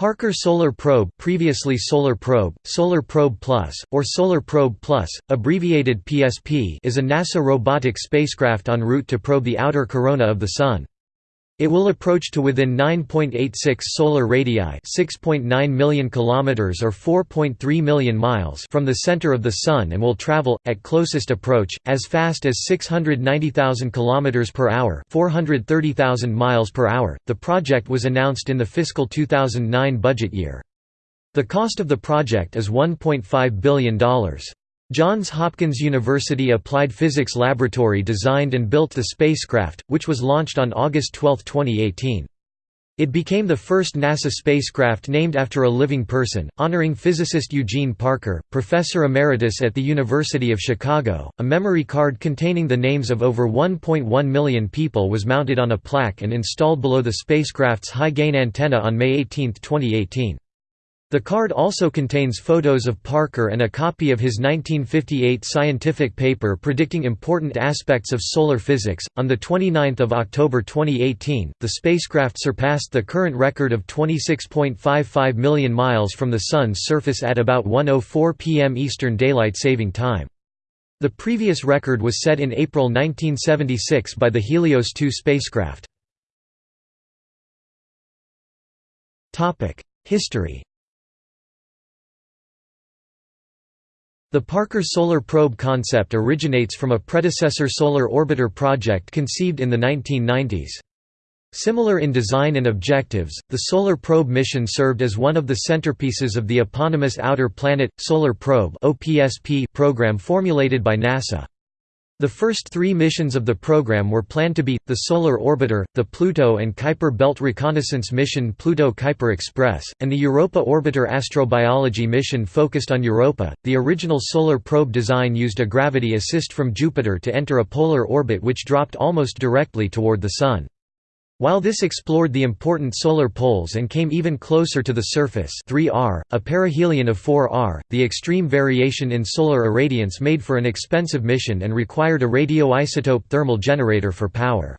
Parker Solar Probe previously Solar Probe, Solar Probe Plus, or Solar Probe Plus, abbreviated PSP is a NASA robotic spacecraft en route to probe the outer corona of the Sun. It will approach to within 9.86 solar radii, 6.9 million kilometers or 4.3 million miles from the center of the sun and will travel at closest approach as fast as 690,000 kilometers per hour, 430,000 miles per hour. The project was announced in the fiscal 2009 budget year. The cost of the project is $1.5 billion. Johns Hopkins University Applied Physics Laboratory designed and built the spacecraft, which was launched on August 12, 2018. It became the first NASA spacecraft named after a living person, honoring physicist Eugene Parker, professor emeritus at the University of Chicago. A memory card containing the names of over 1.1 million people was mounted on a plaque and installed below the spacecraft's high gain antenna on May 18, 2018. The card also contains photos of Parker and a copy of his 1958 scientific paper predicting important aspects of solar physics. On the 29th of October 2018, the spacecraft surpassed the current record of 26.55 million miles from the sun's surface at about 1:04 p.m. Eastern Daylight Saving Time. The previous record was set in April 1976 by the Helios 2 spacecraft. Topic: History The Parker Solar Probe concept originates from a predecessor solar orbiter project conceived in the 1990s. Similar in design and objectives, the Solar Probe mission served as one of the centerpieces of the eponymous Outer Planet, Solar Probe program formulated by NASA. The first three missions of the program were planned to be, the Solar Orbiter, the Pluto and Kuiper Belt Reconnaissance Mission Pluto-Kuiper Express, and the Europa Orbiter astrobiology mission focused on Europa. The original solar probe design used a gravity assist from Jupiter to enter a polar orbit which dropped almost directly toward the Sun. While this explored the important solar poles and came even closer to the surface 3R, a perihelion of 4R, the extreme variation in solar irradiance made for an expensive mission and required a radioisotope thermal generator for power.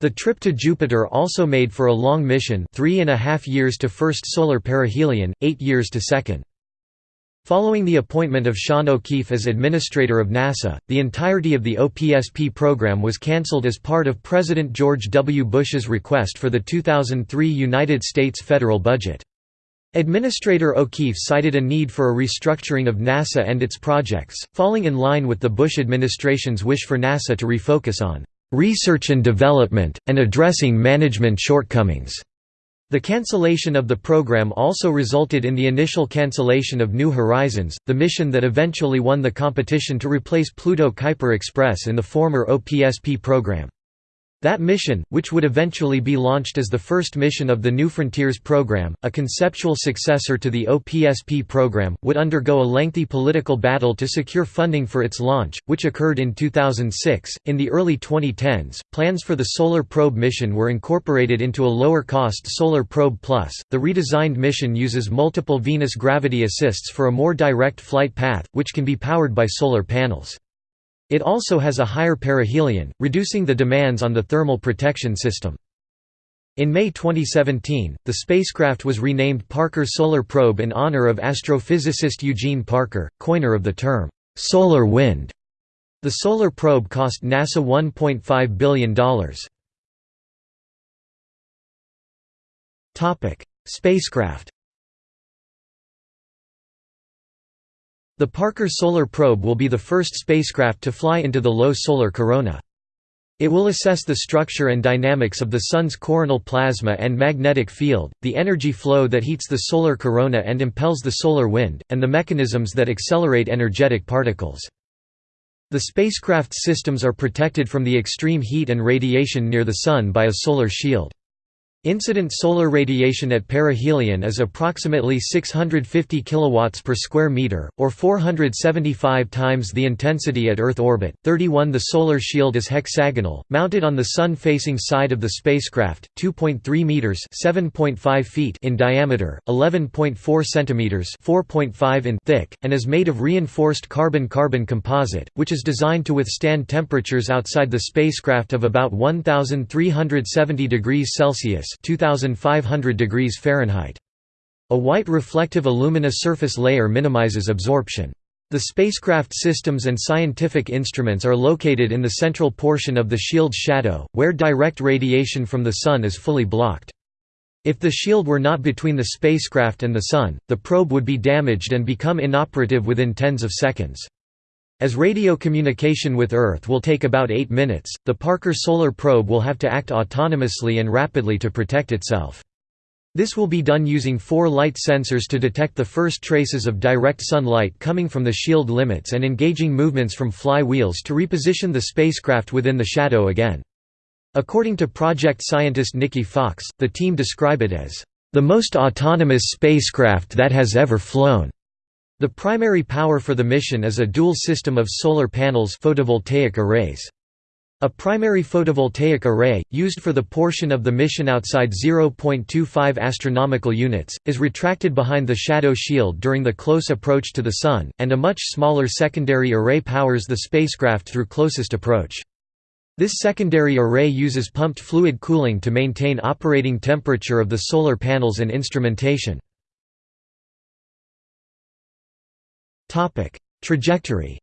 The trip to Jupiter also made for a long mission three and a half years to first solar perihelion, eight years to second. Following the appointment of Sean O'Keefe as administrator of NASA, the entirety of the OPSP program was cancelled as part of President George W. Bush's request for the 2003 United States federal budget. Administrator O'Keefe cited a need for a restructuring of NASA and its projects, falling in line with the Bush administration's wish for NASA to refocus on research and development, and addressing management shortcomings. The cancellation of the program also resulted in the initial cancellation of New Horizons, the mission that eventually won the competition to replace Pluto Kuiper Express in the former OPSP program. That mission, which would eventually be launched as the first mission of the New Frontiers program, a conceptual successor to the OPSP program, would undergo a lengthy political battle to secure funding for its launch, which occurred in 2006. In the early 2010s, plans for the Solar Probe mission were incorporated into a lower cost Solar Probe Plus. The redesigned mission uses multiple Venus gravity assists for a more direct flight path, which can be powered by solar panels. It also has a higher perihelion, reducing the demands on the thermal protection system. In May 2017, the spacecraft was renamed Parker Solar Probe in honor of astrophysicist Eugene Parker, coiner of the term, "'solar wind'". The solar probe cost NASA $1.5 billion. Spacecraft The Parker Solar Probe will be the first spacecraft to fly into the low solar corona. It will assess the structure and dynamics of the Sun's coronal plasma and magnetic field, the energy flow that heats the solar corona and impels the solar wind, and the mechanisms that accelerate energetic particles. The spacecraft's systems are protected from the extreme heat and radiation near the Sun by a solar shield. Incident solar radiation at perihelion is approximately 650 kilowatts per square meter or 475 times the intensity at Earth orbit. 31 The solar shield is hexagonal, mounted on the sun-facing side of the spacecraft, 2.3 meters (7.5 feet) in diameter, 11.4 centimeters (4.5 in) thick, and is made of reinforced carbon-carbon composite, which is designed to withstand temperatures outside the spacecraft of about 1370 degrees Celsius 2500 degrees Fahrenheit. A white reflective alumina surface layer minimizes absorption. The spacecraft systems and scientific instruments are located in the central portion of the shield's shadow, where direct radiation from the Sun is fully blocked. If the shield were not between the spacecraft and the Sun, the probe would be damaged and become inoperative within tens of seconds. As radio communication with Earth will take about 8 minutes, the Parker Solar Probe will have to act autonomously and rapidly to protect itself. This will be done using four light sensors to detect the first traces of direct sunlight coming from the shield limits and engaging movements from fly wheels to reposition the spacecraft within the shadow again. According to project scientist Nikki Fox, the team describe it as, "...the most autonomous spacecraft that has ever flown." The primary power for the mission is a dual system of solar panels photovoltaic arrays. A primary photovoltaic array, used for the portion of the mission outside 0.25 astronomical units, is retracted behind the shadow shield during the close approach to the Sun, and a much smaller secondary array powers the spacecraft through closest approach. This secondary array uses pumped fluid cooling to maintain operating temperature of the solar panels and instrumentation. Trajectory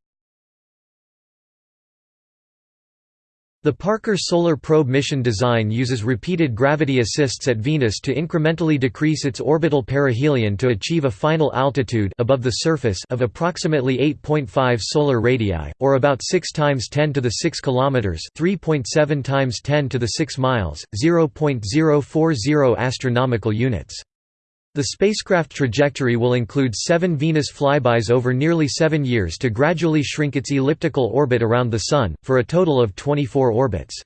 The Parker Solar Probe mission design uses repeated gravity assists at Venus to incrementally decrease its orbital perihelion to achieve a final altitude above the surface of approximately 8.5 solar radii, or about 6 times 10 to the 6 kilometers, 3.7 times 10 to the 6 miles, 0.040 astronomical units. The spacecraft trajectory will include seven Venus flybys over nearly seven years to gradually shrink its elliptical orbit around the Sun, for a total of 24 orbits.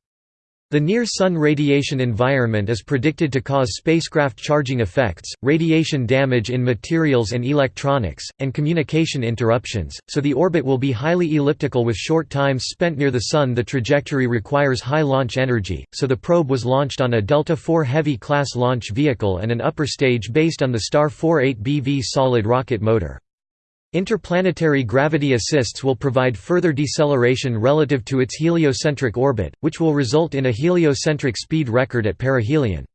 The near-Sun radiation environment is predicted to cause spacecraft charging effects, radiation damage in materials and electronics, and communication interruptions, so the orbit will be highly elliptical with short times spent near the Sun. The trajectory requires high launch energy, so the probe was launched on a Delta IV Heavy class launch vehicle and an upper stage based on the Star 48BV solid rocket motor. Interplanetary gravity assists will provide further deceleration relative to its heliocentric orbit, which will result in a heliocentric speed record at perihelion.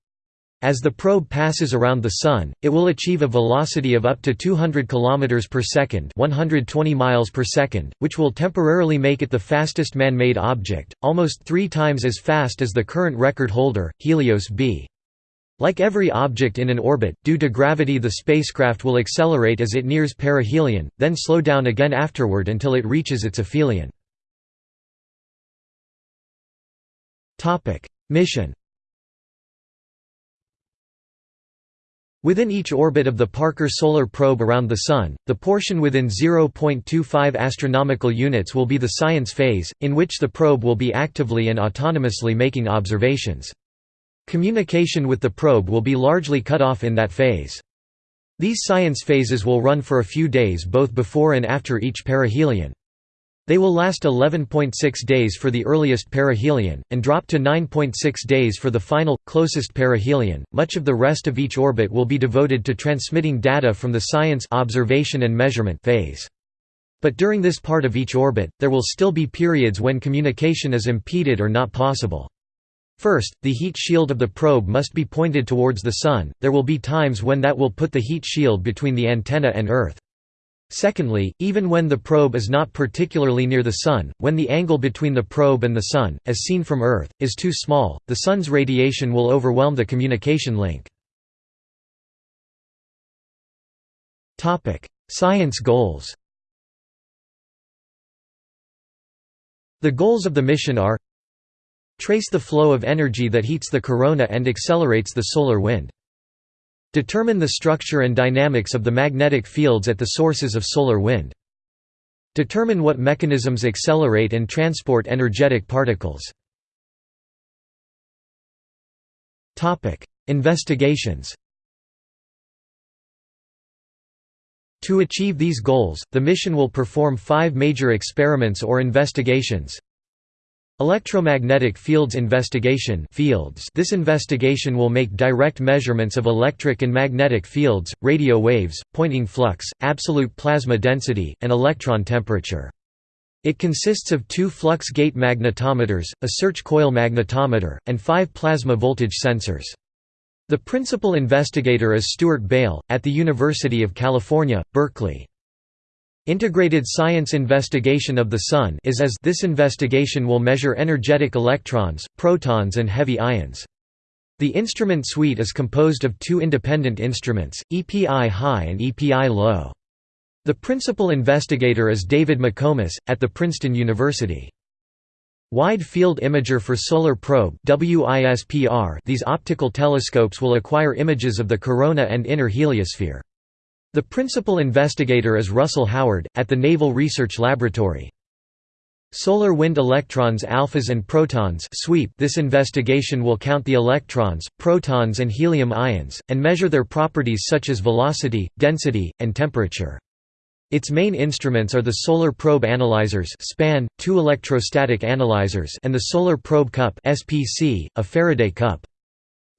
As the probe passes around the Sun, it will achieve a velocity of up to 200 km per second 120 miles per second, which will temporarily make it the fastest man-made object, almost three times as fast as the current record holder, Helios B. Like every object in an orbit, due to gravity the spacecraft will accelerate as it nears perihelion, then slow down again afterward until it reaches its aphelion. Mission Within each orbit of the Parker Solar Probe around the Sun, the portion within 0.25 astronomical units will be the science phase, in which the probe will be actively and autonomously making observations. Communication with the probe will be largely cut off in that phase. These science phases will run for a few days both before and after each perihelion. They will last 11.6 days for the earliest perihelion, and drop to 9.6 days for the final, closest perihelion. Much of the rest of each orbit will be devoted to transmitting data from the science observation and measurement phase. But during this part of each orbit, there will still be periods when communication is impeded or not possible. First, the heat shield of the probe must be pointed towards the Sun, there will be times when that will put the heat shield between the antenna and Earth. Secondly, even when the probe is not particularly near the Sun, when the angle between the probe and the Sun, as seen from Earth, is too small, the Sun's radiation will overwhelm the communication link. Science goals The goals of the mission are Trace the flow of energy that heats the corona and accelerates the solar wind. Determine the structure and dynamics of the magnetic fields at the sources of solar wind. Determine what mechanisms accelerate and transport energetic particles. Investigations To achieve these goals, the mission will perform five major experiments or investigations Electromagnetic Fields Investigation fields This investigation will make direct measurements of electric and magnetic fields, radio waves, Poynting flux, absolute plasma density, and electron temperature. It consists of two flux gate magnetometers, a search coil magnetometer, and five plasma voltage sensors. The principal investigator is Stuart Bale, at the University of California, Berkeley. Integrated Science Investigation of the Sun is as this investigation will measure energetic electrons, protons and heavy ions. The instrument suite is composed of two independent instruments, EPI high and EPI low. The principal investigator is David McComas, at the Princeton University. Wide Field Imager for Solar Probe These optical telescopes will acquire images of the corona and inner heliosphere. The principal investigator is Russell Howard, at the Naval Research Laboratory. Solar Wind Electrons Alphas and Protons sweep This investigation will count the electrons, protons and helium ions, and measure their properties such as velocity, density, and temperature. Its main instruments are the Solar Probe Analyzers SPAN, two electrostatic analyzers and the Solar Probe Cup SPC, a Faraday cup.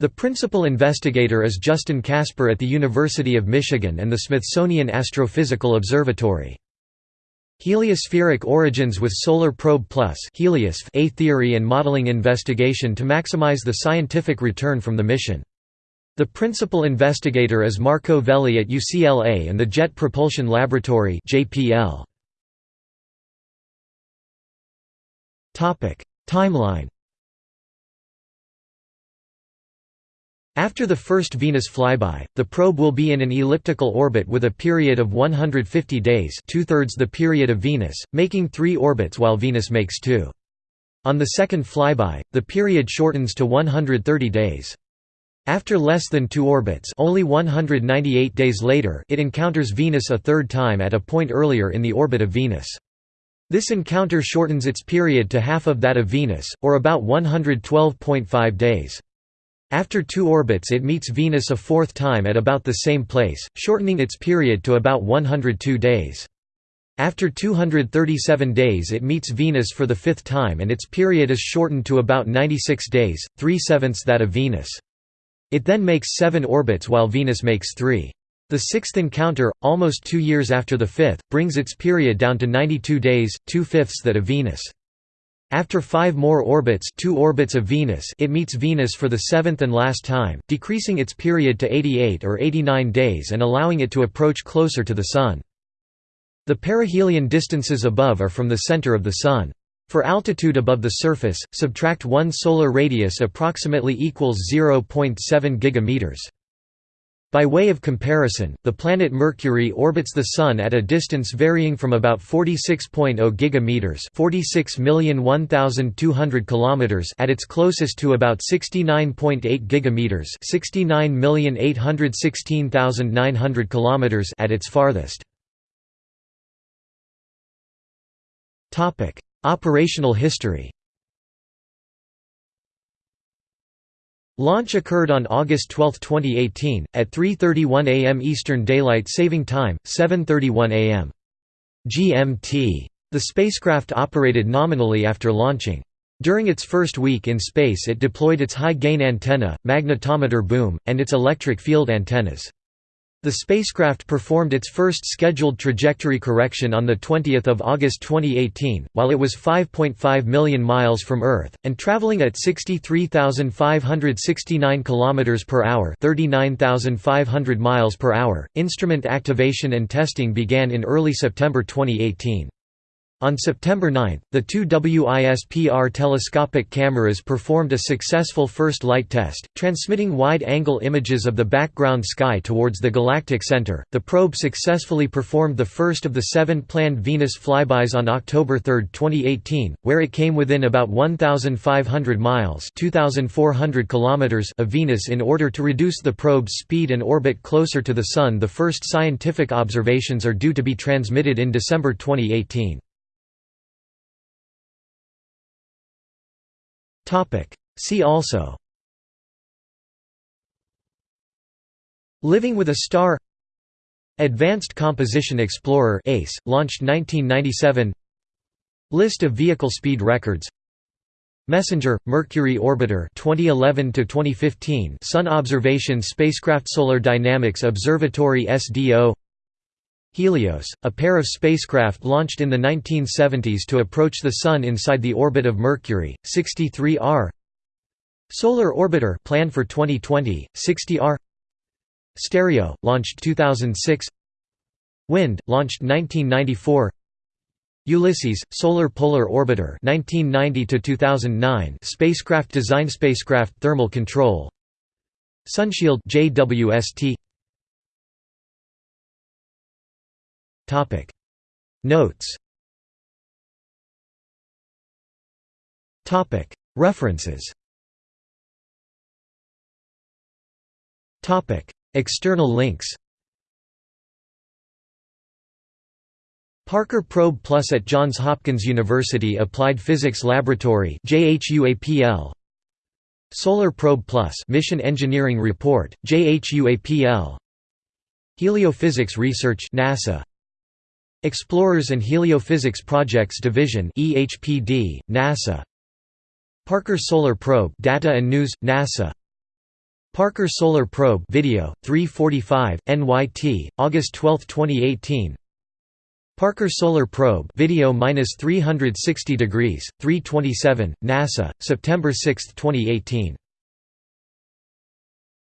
The principal investigator is Justin Kasper at the University of Michigan and the Smithsonian Astrophysical Observatory. Heliospheric origins with Solar Probe Plus a theory and modeling investigation to maximize the scientific return from the mission. The principal investigator is Marco Velli at UCLA and the Jet Propulsion Laboratory. Timeline After the first Venus flyby, the probe will be in an elliptical orbit with a period of 150 days two-thirds the period of Venus, making three orbits while Venus makes two. On the second flyby, the period shortens to 130 days. After less than two orbits only 198 days later it encounters Venus a third time at a point earlier in the orbit of Venus. This encounter shortens its period to half of that of Venus, or about 112.5 days. After two orbits it meets Venus a fourth time at about the same place, shortening its period to about 102 days. After 237 days it meets Venus for the fifth time and its period is shortened to about 96 days, three-sevenths that of Venus. It then makes seven orbits while Venus makes three. The sixth encounter, almost two years after the fifth, brings its period down to 92 days, two-fifths that of Venus. After five more orbits two orbits of Venus it meets Venus for the seventh and last time, decreasing its period to 88 or 89 days and allowing it to approach closer to the Sun. The perihelion distances above are from the center of the Sun. For altitude above the surface, subtract 1 solar radius approximately equals 0.7 gigameters. By way of comparison, the planet Mercury orbits the Sun at a distance varying from about 46.0 gigameters (46,001,200 kilometers) at its closest to about 69.8 gigameters (69,816,900 kilometers) at its farthest. Topic: Operational history. Launch occurred on August 12, 2018, at 3.31 am Eastern Daylight Saving Time, 7.31 am. GMT. The spacecraft operated nominally after launching. During its first week in space it deployed its high-gain antenna, magnetometer boom, and its electric field antennas. The spacecraft performed its first scheduled trajectory correction on 20 August 2018, while it was 5.5 million miles from Earth, and traveling at 63,569 km per hour 39,500 miles per hour. Instrument activation and testing began in early September 2018. On September 9, the two WISPR telescopic cameras performed a successful first light test, transmitting wide-angle images of the background sky towards the galactic center. The probe successfully performed the first of the seven planned Venus flybys on October 3, 2018, where it came within about 1,500 miles (2,400 kilometers) of Venus in order to reduce the probe's speed and orbit closer to the Sun. The first scientific observations are due to be transmitted in December 2018. See also. Living with a Star. Advanced Composition Explorer ACE, launched 1997 List of vehicle speed records. Messenger Mercury Orbiter 2011 to 2015 Sun Observation Spacecraft Solar Dynamics Observatory SDO Helios, a pair of spacecraft launched in the 1970s to approach the Sun inside the orbit of Mercury, 63R Solar Orbiter planned for 2020, 60R Stereo, launched 2006 Wind, launched 1994 Ulysses, Solar Polar Orbiter 1990 2009 spacecraft design spacecraft thermal control. Sunshield JWST Topic. Notes. Topic. References. Topic. External links. Parker Probe Plus at Johns Hopkins University Applied Physics Laboratory JHUAPL Solar Probe Plus Mission Engineering Report JHUAPL Heliophysics Research NASA Explorers and Heliophysics Projects Division EHPD NASA. Parker Solar Probe Data and News NASA. Parker Solar Probe video 345 NYT August 12, 2018 Parker Solar Probe video minus 360 degrees 327 NASA September 6, 2018